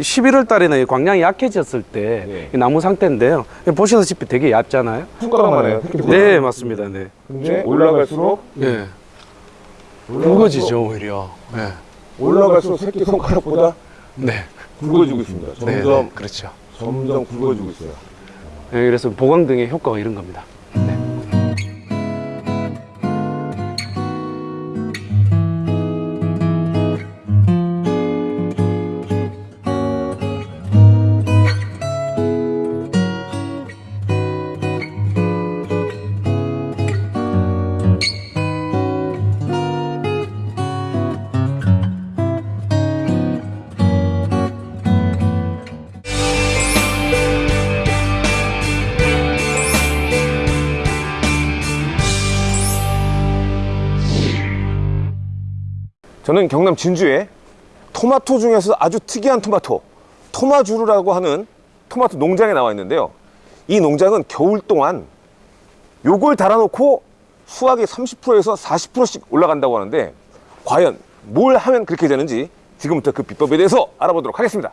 11월 달에는 광량이 약해졌을 때 네. 이 나무 상태인데요. 보시다시피 되게 얇잖아요. 손가락만 해요. 네, 맞습니다. 네. 근데 올라갈수록 네. 굵어지죠, 오히려. 네. 올라갈수록 새끼 손가락보다 네. 굵어지고 있습니다. 점점 네, 네. 그렇죠. 점점 굵어지고 있어요. 네, 그래서 보강 등의 효과가 이런 겁니다. 저는 경남 진주에 토마토 중에서 아주 특이한 토마토, 토마주루라고 하는 토마토 농장에 나와 있는데요. 이 농장은 겨울 동안 요걸 달아놓고 수확이 30%에서 40%씩 올라간다고 하는데 과연 뭘 하면 그렇게 되는지 지금부터 그 비법에 대해서 알아보도록 하겠습니다.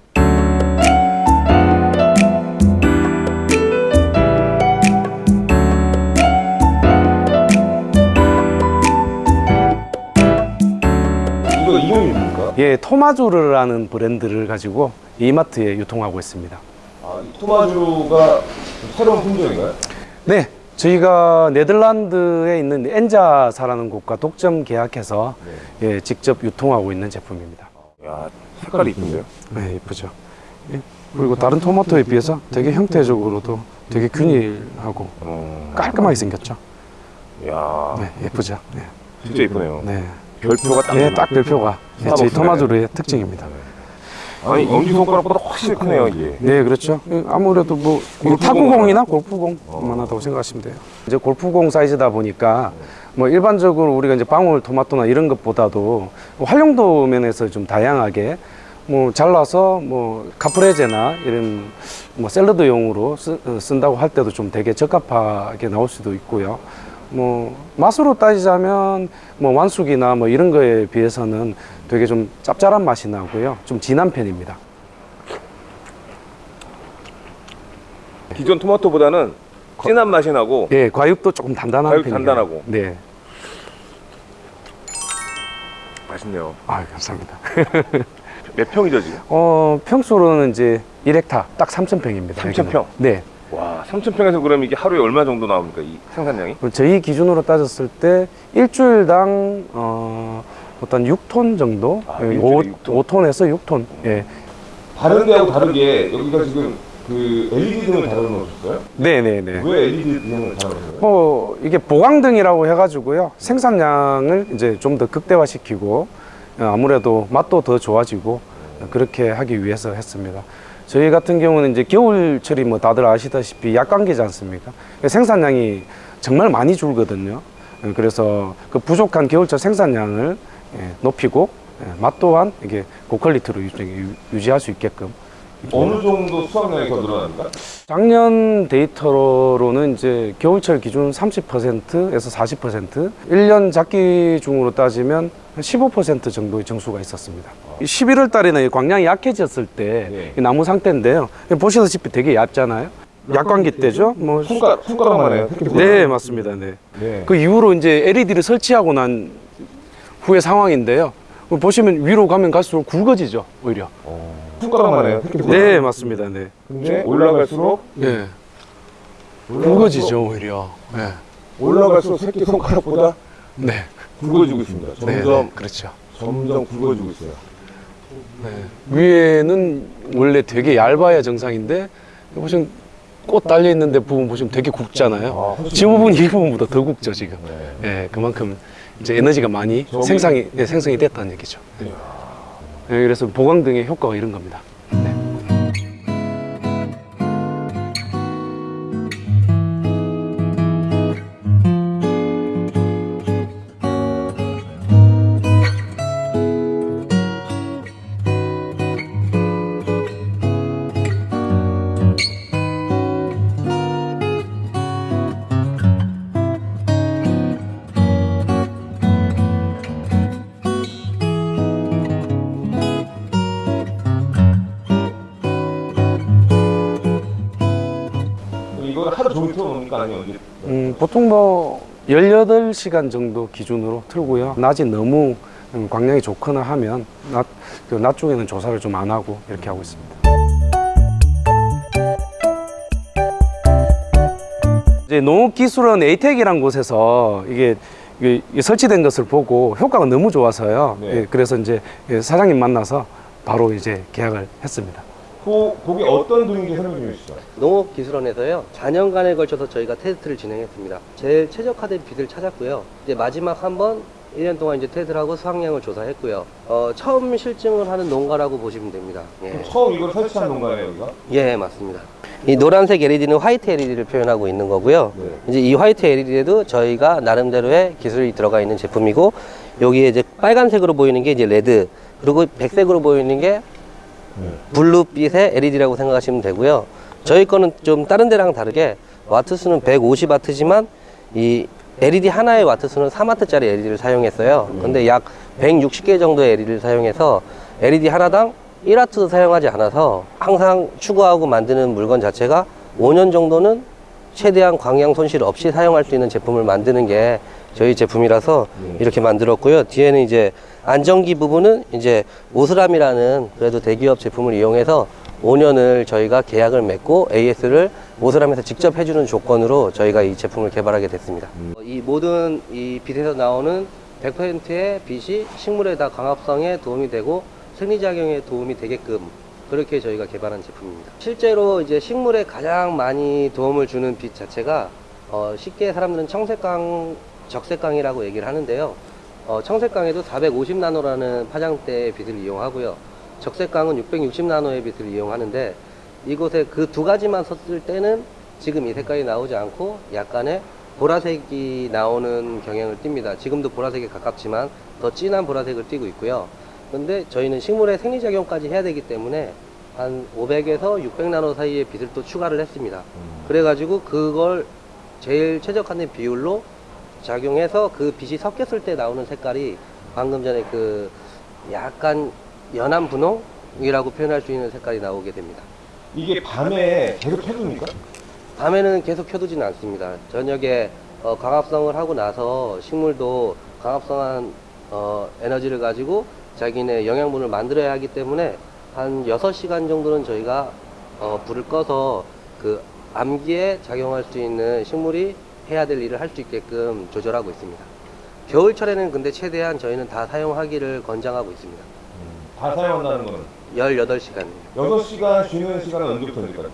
예, 토마조르라는 브랜드를 가지고 이마트에 유통하고 있습니다. 아, 이 토마주가 새로운 품종인가요? 네, 저희가 네덜란드에 있는 엔자사라는 곳과 독점 계약해서 예, 직접 유통하고 있는 제품입니다. 야 색깔이 이쁜데요? 네, 예쁘죠. 예, 그리고 다른 토마토에 비해서 되게 형태적으로도 되게 균일하고 어, 깔끔하게 생겼죠. 야 네, 예쁘죠. 네, 진짜 이쁘네요. 네, 별표가 딱. 예, 딱 별표가 예, 저희 스타벅스네. 토마조르의 특징입니다. 아니 엄지 손가락보다 훨씬 크네요 이게. 네, 그렇죠. 예, 아무래도 뭐 골프공 탁구공이나 골프공 만 하다고 생각하시면 돼요. 이제 골프공 사이즈다 보니까 뭐 일반적으로 우리가 이제 방울 토마토나 이런 것보다도 활용도 면에서 좀 다양하게 뭐 잘라서 뭐 카프레제나 이런 뭐 샐러드용으로 쓰, 어, 쓴다고 할 때도 좀 되게 적합하게 나올 수도 있고요. 뭐 맛으로 따지자면 뭐 완숙이나 뭐 이런 거에 비해서는 되게 좀 짭짤한 맛이 나고요. 좀 진한 편입니다. 기존 토마토보다는 진한 맛이 나고 예, 과육도 조금 단단한 과육 편이에요. 단단하고. 네. 맛있네요. 아, 감사합니다. 몇 평이죠 지금? 어, 평수로는 이제 1헥타 딱 3,000평입니다. 3,000평? 네. 와 3,000평에서 그럼 이게 하루에 얼마 정도 나옵니까 이 생산량이? 그럼 저희 기준으로 따졌을 때 일주일당 어, 어떤 6톤 정도? 아, 예, 일주일에 5, 육 톤? 5톤에서 6톤. 예. 다른 데하고 다르게 여기가 지금 그 LED 등을 달아놓으셨어요? 네, 네, 네. 왜 LED 등을 달아놓으셨어요? 어, 이게 보강등이라고 해가지고요. 생산량을 이제 좀 더 극대화시키고 어, 아무래도 맛도 더 좋아지고 어, 그렇게 하기 위해서 했습니다. 저희 같은 경우는 이제 겨울철이 뭐 다들 아시다시피 약관기지 않습니까? 생산량이 정말 많이 줄거든요. 어, 그래서 그 부족한 겨울철 생산량을 예, 높이고 예, 맛 또한 이게 고퀄리티로 유지- 유지할 수 있게끔 어느 정도 수확량이 더 늘어납니까? 작년 데이터로는 이제 겨울철 기준 30%에서 40%, 1년 작기 중으로 따지면 한15% 정도의 정수가 있었습니다. 11월 달에는 이 광량이 약해졌을 때 네. 이 나무 상태인데요. 보시다시피 되게 얇잖아요. 약광기 때죠. 뭐 손가락 손가락만 해요. 네, 맞습니다. 네. 네. 그 이후로 이제 LED를 설치하고 난 후의 상황인데요. 보시면 위로 가면 갈수록 굵어지죠, 오히려. 손가락만 해요. 네, 맞습니다. 네. 근데 올라갈수록 네. 굵어지죠, 오히려. 네. 올라갈수록 새끼 손가락보다 네. 굵어지고 있습니다. 네, 점점 네, 그렇죠. 점점 굵어지고 있어요. 위에는 원래 되게 얇아야 정상인데 보시면 꽃 달려 있는데 부분 보시면 되게 굵잖아요. 아, 지금 부분 이 부분보다 더 굵죠 지금. 네. 예, 그만큼 이제 에너지가 많이 생성이 예, 생성이 됐다는 얘기죠. 예, 그래서 보강 등의 효과가 이런 겁니다. 이거를 하루 종일 틀어놓습니까? 아니면 언제? 음, 보통 뭐 18시간 정도 기준으로 틀고요. 낮이 너무 음, 광량이 좋거나 하면 낮, 그낮 쪽에는 조사를 좀 안 하고 이렇게 하고 있습니다. 이제 농업기술원 에이텍이라는 곳에서 이게, 설치된 것을 보고 효과가 너무 좋아서요. 네. 예, 그래서 이제 예, 사장님 만나서 바로 이제 계약을 했습니다. 그, 거기 어떤 등인지 설명 좀 해주시죠. 농업기술원에서요 4년간에 걸쳐서 저희가 테스트를 진행했습니다. 제일 최적화된 빛을 찾았고요. 이제 마지막 한번 1년 동안 이제 테스트를 하고 수확량을 조사했고요. 어, 처음 실증을 하는 농가라고 보시면 됩니다. 예, 처음 이걸 설치한 농가예요, 여기가? 예 맞습니다. 이 노란색 LED는 white LED를 표현하고 있는 거고요. 네. 이제 이 white LED에도 저희가 나름대로의 기술이 들어가 있는 제품이고 여기에 이제 빨간색으로 보이는 게 이제 red 그리고 백색으로 보이는 게 블루빛의 LED라고 생각하시면 되고요. 저희 거는 좀 다른 데랑 다르게 와트 수는 150와트지만 이 LED 하나의 와트 수는 3와트짜리 LED를 사용했어요. 근데 약 160개 정도의 LED를 사용해서 LED 하나당 1와트 사용하지 않아서 항상 추구하고 만드는 물건 자체가 5년 정도는 최대한 광량 손실 없이 사용할 수 있는 제품을 만드는 게 저희 제품이라서 이렇게 만들었고요. 뒤에는 이제 안전기 부분은 이제 오스람이라는 그래도 대기업 제품을 이용해서 5년을 저희가 계약을 맺고 AS를 오스람에서 직접 해주는 조건으로 저희가 이 제품을 개발하게 됐습니다. 어, 이 모든 이 빛에서 나오는 100%의 빛이 식물의 다 광합성에 도움이 되고 생리작용에 도움이 되게끔 그렇게 저희가 개발한 제품입니다. 실제로 이제 식물에 가장 많이 도움을 주는 빛 자체가 어, 쉽게 사람들은 청색광, 적색광이라고 얘기를 하는데요. 어, 청색광에도 450나노라는 파장대의 빛을 이용하고요. 적색광은 660나노의 빛을 이용하는데 이곳에 그 두 가지만 섰을 때는 지금 이 색깔이 나오지 않고 약간의 보라색이 나오는 경향을 띱니다. 지금도 보라색에 가깝지만 더 진한 보라색을 띠고 있고요. 근데 저희는 식물의 생리작용까지 해야 되기 때문에 한 500에서 600나노 사이의 빛을 또 추가를 했습니다. 그래가지고 그걸 제일 최적화된 비율로 작용해서 그 빛이 섞였을 때 나오는 색깔이 방금 전에 그 약간 연한 분홍이라고 표현할 수 있는 색깔이 나오게 됩니다. 이게 밤에 계속 켜둡니까? 밤에는 계속 켜두지는 않습니다. 저녁에 어, 광합성을 하고 나서 식물도 광합성한 어, 에너지를 가지고 자기네 영양분을 만들어야 하기 때문에 한 6시간 정도는 저희가 어, 불을 꺼서 그 암기에 작용할 수 있는 식물이 해야 될 일을 할 수 있게끔 조절하고 있습니다. 겨울철에는 근데 최대한 저희는 다 사용하기를 권장하고 있습니다. 다 사용한다는 거는 18시간. 6시간 쉬는 시간은 언제부터 언제까지?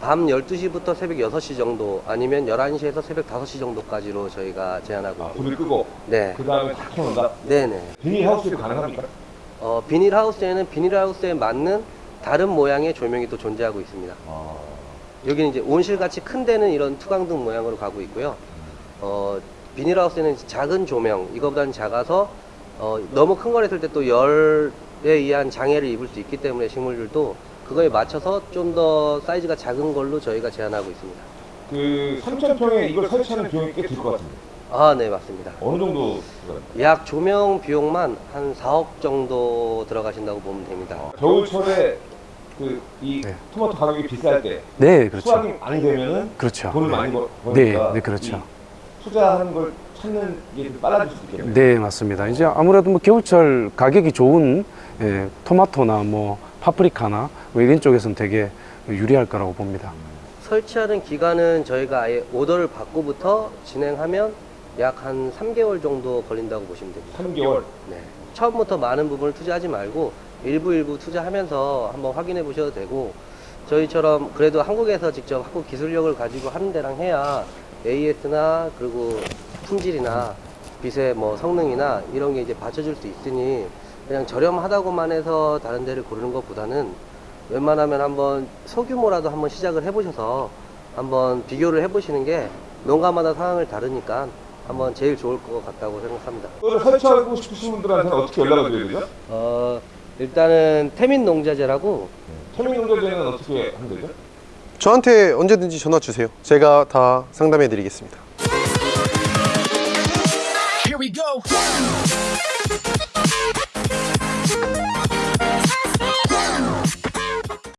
밤 12시부터 새벽 6시 정도 아니면 11시에서 새벽 5시 정도까지로 저희가 제한하고 아. 불을 끄고 네. 그 다음에 다 켜놓는다? 네네. 비닐하우스도 가능합니까? 어, 비닐하우스에는 비닐하우스에 맞는 다른 모양의 조명이 또 존재하고 있습니다. 아, 여기는 이제 온실같이 큰 데는 이런 투광등 모양으로 가고 있고요. 어, 비닐하우스에는 작은 조명, 이거보다는 작아서 어, 너무 큰 걸 했을 때 또 열에 의한 장애를 입을 수 있기 때문에 식물들도 그거에 맞춰서 좀 더 사이즈가 작은 걸로 저희가 제한하고 있습니다. 그 3,000평에 이걸 설치하는 비용이 꽤 들 것 같은데 아, 네, 맞습니다. 어느 정도? 약 조명 비용만 한 4억 정도 들어가신다고 보면 됩니다. 겨울철에 그이 네. 토마토 가격이 비쌀 때 네, 그렇죠. 수확이 많이 되면은 그렇죠. 돈을 많이 벌- 네, 버니까 네, 그렇죠. 이 투자하는 걸 찾는 게좀 빨라질 수 있겠네요. 네, 맞습니다. 이제 아무래도 뭐 겨울철 가격이 좋은 예, 토마토나 뭐 파프리카나 뭐 이런 쪽에서는 되게 유리할 거라고 봅니다. 설치하는 기간은 저희가 아예 오더를 받고부터 진행하면 약 한 3개월 정도 걸린다고 보시면 됩니다. 3개월. 네. 처음부터 많은 부분을 투자하지 말고 일부 일부 투자하면서 한번 확인해 보셔도 되고 저희처럼 그래도 한국에서 직접 한국 기술력을 가지고 하는 데랑 해야 AS나 그리고 품질이나 빛의 뭐 성능이나 이런 게 이제 받쳐줄 수 있으니 그냥 저렴하다고만 해서 다른 데를 고르는 것보다는 웬만하면 한번 소규모라도 한번 시작을 해보셔서 한번 비교를 해보시는 게 농가마다 상황을 다르니까 한번 제일 좋을 것 같다고 생각합니다. 설치하고 싶으신 분들한테는 어떻게 연락을 드려야 되죠? 어, 일단은 태민 농자재라고 태민 농자재는 어떻게 하면 되죠? 저한테 언제든지 전화 주세요. 제가 다 상담해 드리겠습니다. Here we go.